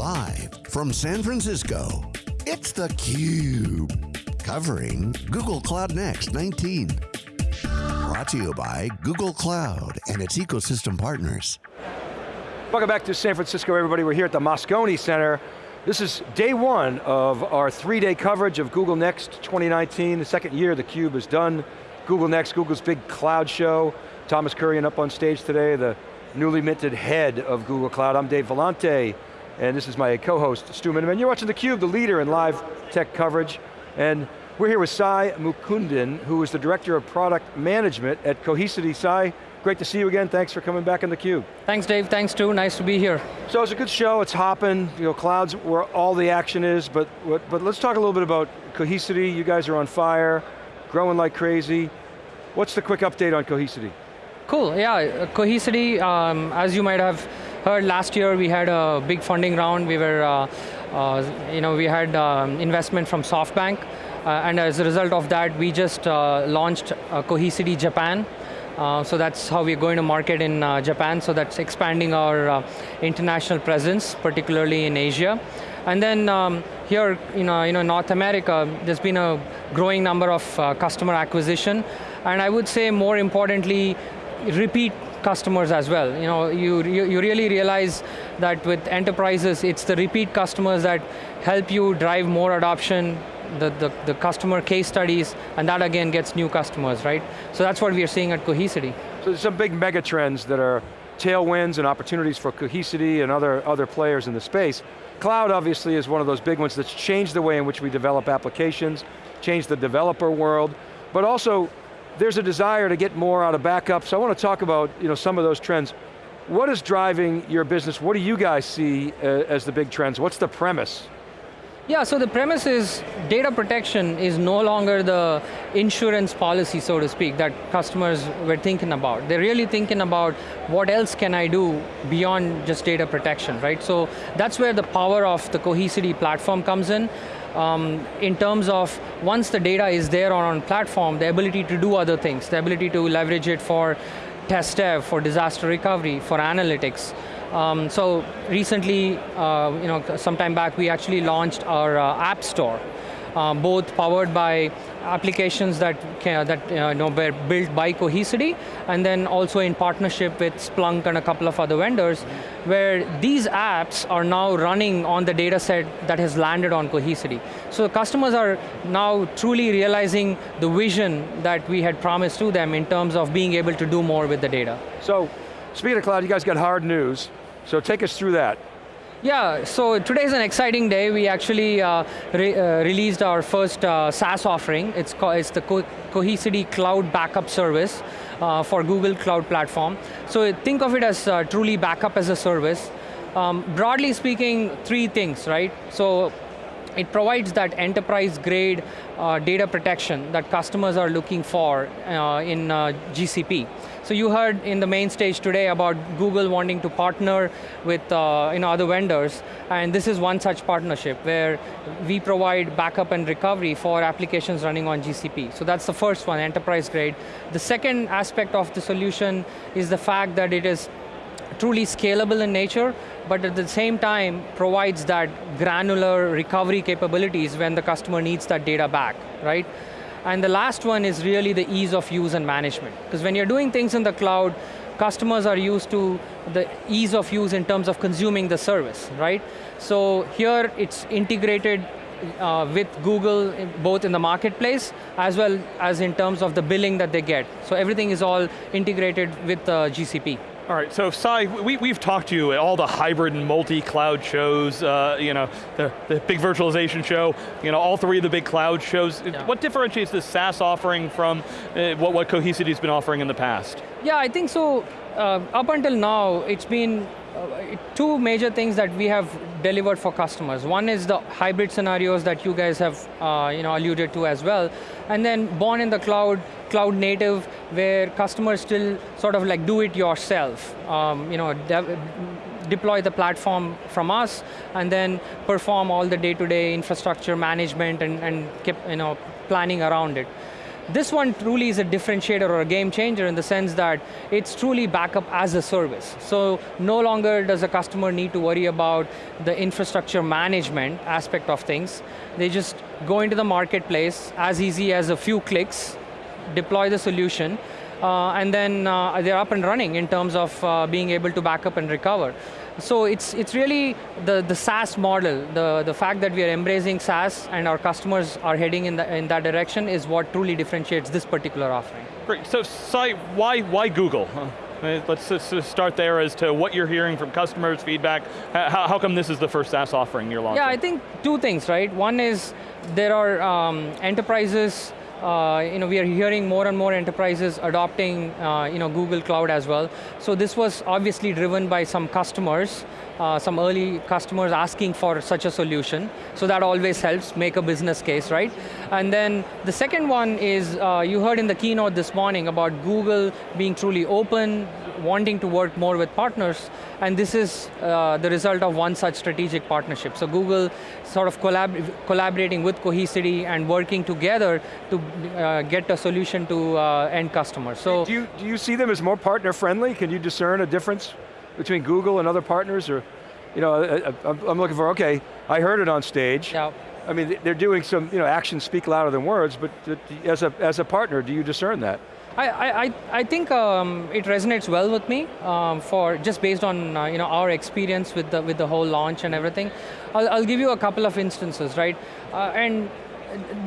Live from San Francisco, it's theCUBE. Covering Google Cloud Next 19. Brought to you by Google Cloud and its ecosystem partners. Welcome back to San Francisco, everybody. We're here at the Moscone Center. This is day one of our three-day coverage of Google Next 2019, the second year theCUBE has done Google Next, Google's big cloud show. Thomas Kurian up on stage today, the newly minted head of Google Cloud. I'm Dave Vellante, and this is my co-host, Stu Miniman. You're watching theCUBE, the leader in live tech coverage, and we're here with Sai Mukundan, who is the Director of Product Management at Cohesity. Sai, great to see you again. Thanks for coming back on theCUBE. Thanks Dave, thanks Stu, nice to be here. So it's a good show, it's hopping, you know, clouds where all the action is, but, but let's talk a little bit about Cohesity. You guys are on fire, growing like crazy. What's the quick update on Cohesity? Cool, yeah, Cohesity, um, as you might have heard last year, we had a big funding round. We were, uh, uh, you know, we had um, investment from SoftBank, uh, and as a result of that, we just uh, launched uh, Cohesity Japan. Uh, so that's how we're going to market in Japan, so that's expanding our international presence, particularly in Asia. And then um, here, you know, you know, North America, there's been a growing number of customer acquisition, and I would say more importantly, repeat customers as well. You know, you, you really realize that with enterprises, it's the repeat customers that help you drive more adoption, the, the, the customer case studies, and that again gets new customers, right? So that's what we are seeing at Cohesity. So there's some big mega trends that are tailwinds and opportunities for Cohesity and other, other players in the space. Cloud obviously is one of those big ones that's changed the way in which we develop applications, changed the developer world, but also there's a desire to get more out of backup, so I want to talk about you know, some of those trends. What is driving your business? What do you guys see uh, as the big trends? What's the premise? Yeah, so the premise is data protection is no longer the insurance policy, so to speak, that customers were thinking about. They're really thinking about what else can I do beyond just data protection, right? So that's where the power of the Cohesity platform comes in um, in terms of once the data is there on platform, the ability to do other things, the ability to leverage it for test dev, for disaster recovery, for analytics. Um, so recently, uh, you know, some time back, we actually launched our uh, app store uh, both powered by applications that, can, that uh, you know, were built by Cohesity, and then also in partnership with Splunk and a couple of other vendors, where these apps are now running on the data set that has landed on Cohesity. So customers are now truly realizing the vision that we had promised to them in terms of being able to do more with the data. So, speaking of cloud, you guys got hard news. So take us through that. Yeah, so today is an exciting day. We actually uh, re uh, released our first uh, SaaS offering. It's, it's the Co Cohesity Cloud Backup Service uh, for Google Cloud Platform. So think of it as uh, truly backup as a service. Um, broadly speaking, three things, right? So it provides that enterprise grade uh, data protection that customers are looking for uh, in uh, GCP. So you heard in the main stage today about Google wanting to partner with uh, you know, other vendors, and this is one such partnership where we provide backup and recovery for applications running on GCP. So that's the first one, enterprise grade. The second aspect of the solution is the fact that it is truly scalable in nature, but at the same time provides that granular recovery capabilities when the customer needs that data back, right? And the last one is really the ease of use and management. Because when you're doing things in the cloud, customers are used to the ease of use in terms of consuming the service, right? So here it's integrated uh, with Google, both in the marketplace, as well as in terms of the billing that they get. So everything is all integrated with uh, GCP. All right, so Sai, we, we've talked to you at all the hybrid and multi-cloud shows, uh, you know, the, the big virtualization show, you know, all three of the big cloud shows. Yeah. What differentiates this SaaS offering from uh, what, what Cohesity's been offering in the past? Yeah, I think so, uh, up until now, it's been uh, two major things that we have delivered for customers. One is the hybrid scenarios that you guys have uh, you know, alluded to as well. And then born in the cloud, cloud native, where customers still sort of like do it yourself. Um, you know, de deploy the platform from us, and then perform all the day-to-day -day infrastructure management and, and keep you know, planning around it. This one truly is a differentiator or a game changer in the sense that it's truly backup as a service. So no longer does a customer need to worry about the infrastructure management aspect of things. They just go into the marketplace as easy as a few clicks, deploy the solution, uh, and then uh, they're up and running in terms of uh, being able to back up and recover. So it's, it's really the, the SaaS model, the, the fact that we are embracing SaaS and our customers are heading in, the, in that direction is what truly differentiates this particular offering. Great, so Sai, why, why Google? Let's just start there as to what you're hearing from customers, feedback. How, how come this is the first SaaS offering you're launching? Yeah, I think two things, right? One is there are um, enterprises uh, you know, we are hearing more and more enterprises adopting uh, you know, Google Cloud as well. So this was obviously driven by some customers, uh, some early customers asking for such a solution. So that always helps make a business case, right? And then the second one is, uh, you heard in the keynote this morning about Google being truly open, wanting to work more with partners, and this is uh, the result of one such strategic partnership. So Google sort of collab collaborating with Cohesity and working together to uh, get a solution to uh, end customers. So do you, do you see them as more partner friendly? Can you discern a difference between Google and other partners? Or, you know, I, am looking for, okay, I heard it on stage. Yeah. I mean, they're doing some, you know, actions speak louder than words, but as a, as a partner, do you discern that? I, I, I think um, it resonates well with me um, for just based on uh, you know our experience with the with the whole launch and everything. I'll, I'll give you a couple of instances, right? Uh, and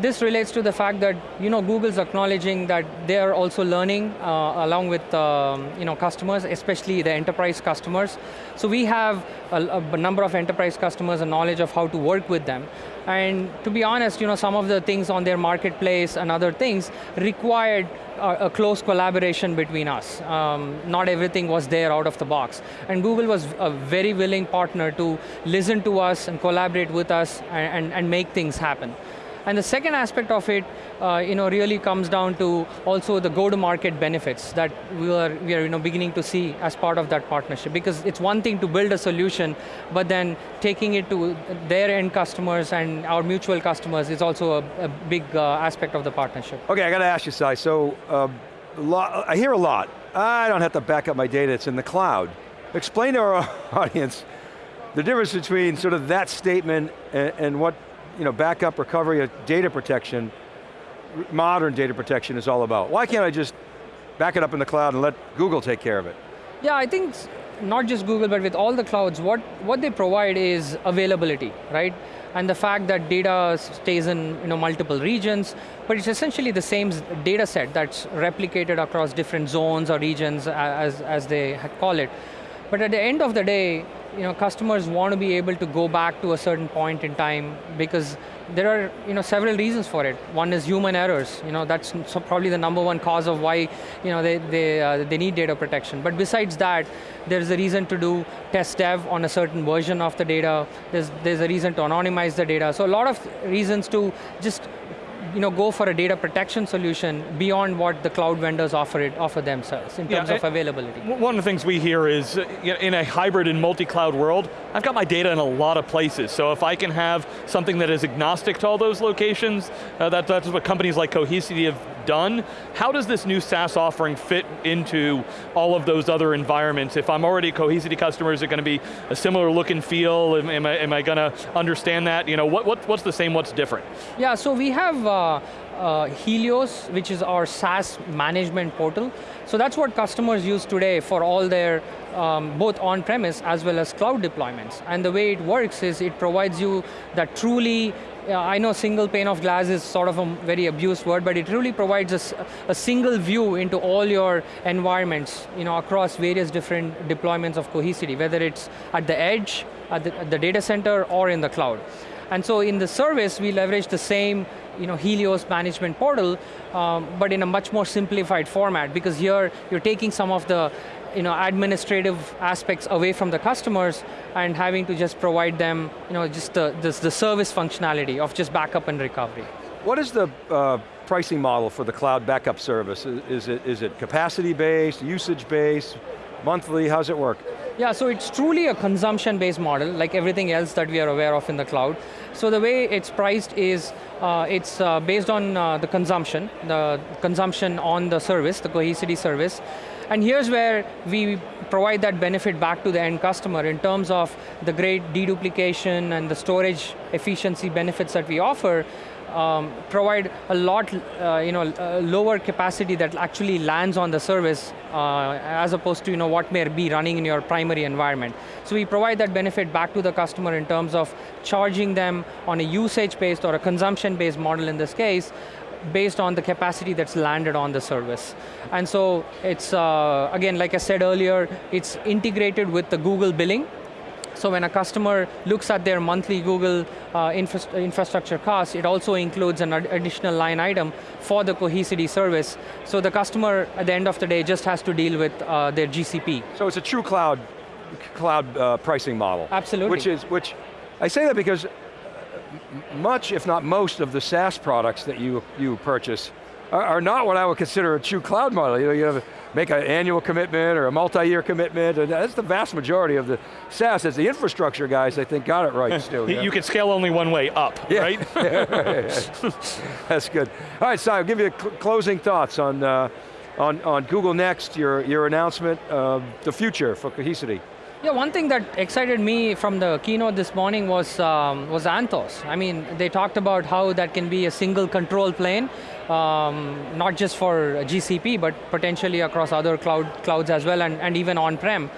this relates to the fact that you know Google's acknowledging that they are also learning uh, along with um, you know customers, especially the enterprise customers. So we have a, a, number of enterprise customers and knowledge of how to work with them. And to be honest, you know some of the things on their marketplace and other things required a, a close collaboration between us. Um, not everything was there out of the box. And Google was a very willing partner to listen to us and collaborate with us and, and, and make things happen. And the second aspect of it, uh, you know, really comes down to also the go-to-market benefits that we are, we are you know, beginning to see as part of that partnership. Because it's one thing to build a solution, but then taking it to their end customers and our mutual customers is also a, a big uh, aspect of the partnership. Okay, I got to ask you, Sai, so um, I hear a lot, I don't have to back up my data, it's in the cloud. Explain to our audience the difference between sort of that statement and, and what you know, backup, recovery, uh, data protection, modern data protection is all about. Why can't I just back it up in the cloud and let Google take care of it? Yeah, I think not just Google, but with all the clouds, what, what they provide is availability, right? And the fact that data stays in you know, multiple regions, but it's essentially the same data set that's replicated across different zones or regions as, as they call it. But at the end of the day, you know, customers want to be able to go back to a certain point in time because there are you know, several reasons for it. One is human errors. You know, that's probably the number one cause of why you know, they, they, uh, they need data protection. But besides that, there's a reason to do test dev on a certain version of the data. There's, there's a reason to anonymize the data. So a lot of reasons to just you know, go for a data protection solution beyond what the cloud vendors offer it offer themselves in terms yeah, of availability. One of the things we hear is, in a hybrid and multi-cloud world, I've got my data in a lot of places, so if I can have something that is agnostic to all those locations, uh, that, that's what companies like Cohesity have done. How does this new SaaS offering fit into all of those other environments? If I'm already a Cohesity customer, is it going to be a similar look and feel? Am, am I, am I going to understand that? You know, what, what, what's the same, what's different? Yeah, so we have uh, uh, Helios, which is our SaaS management portal. So that's what customers use today for all their um, both on-premise as well as cloud deployments. And the way it works is it provides you that truly I know single pane of glass is sort of a very abused word, but it really provides a, a, single view into all your environments, you know, across various different deployments of Cohesity, whether it's at the edge, at the, at the data center, or in the cloud. And so in the service, we leverage the same you know, Helios management portal, um, but in a much more simplified format because here you're taking some of the you know, administrative aspects away from the customers and having to just provide them you know, just the, this, the service functionality of just backup and recovery. What is the uh, pricing model for the cloud backup service? Is, is, it, is it capacity based, usage based, monthly, how's it work? Yeah, so it's truly a consumption-based model, like everything else that we are aware of in the cloud. So the way it's priced is, uh, it's uh, based on uh, the consumption, the consumption on the service, the Cohesity service. And here's where we provide that benefit back to the end customer in terms of the great deduplication and the storage efficiency benefits that we offer, um, provide a lot, uh, you know, lower capacity that actually lands on the service uh, as opposed to you know, what may be running in your primary environment. So we provide that benefit back to the customer in terms of charging them on a usage-based or a consumption-based model in this case, based on the capacity that's landed on the service. And so it's, uh, again, like I said earlier, it's integrated with the Google billing, so when a customer looks at their monthly Google uh, infra infrastructure cost, it also includes an additional line item for the Cohesity service. So the customer, at the end of the day, just has to deal with uh, their GCP. So it's a true cloud, cloud uh, pricing model. Absolutely. Which is, which, I say that because much, if not most, of the SaaS products that you, you purchase are, are not what I would consider a true cloud model. You know, you have to make an annual commitment or a multi-year commitment, and that's the vast majority of the SaaS. As the infrastructure guys, I think, got it right still. You can scale only one way, up, yeah. right? that's good. All right, Sai, I'll give you cl closing thoughts on, uh, on, on Google Next, your, your announcement, uh, the future for Cohesity. Yeah, one thing that excited me from the keynote this morning was, um, was Anthos. I mean, they talked about how that can be a single control plane, um, not just for GCP, but potentially across other cloud clouds as well, and, and even on-prem.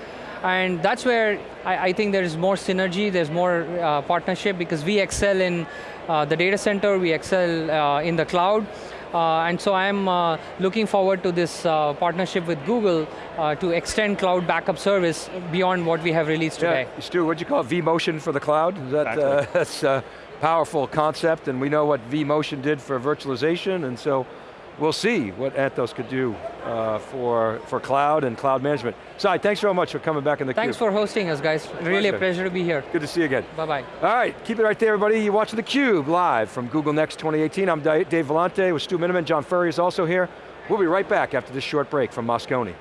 And that's where I, I, think there's more synergy, there's more uh, partnership, because we excel in uh, the data center, we excel uh, in the cloud, uh, and so I'm uh, looking forward to this uh, partnership with Google to extend cloud backup service beyond what we have released today. Yeah. Stu, what'd you call it, vMotion for the cloud? Is that, exactly. that's a powerful concept, and we know what vMotion did for virtualization, and so we'll see what Anthos could do uh, for, for cloud and cloud management. Sai, thanks very much for coming back in the Thanks Cube. for hosting us, guys. Really pleasure. a pleasure to be here. Good to see you again. Bye-bye. All right, keep it right there, everybody. You're watching theCUBE live from Google Next 2018. I'm Dave Vellante with Stu Miniman. John Furrier is also here. We'll be right back after this short break from Moscone.